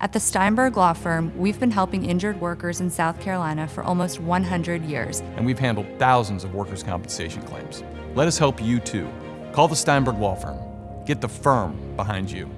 At the Steinberg Law Firm, we've been helping injured workers in South Carolina for almost 100 years. And we've handled thousands of workers' compensation claims. Let us help you too. Call the Steinberg Law Firm. Get the firm behind you.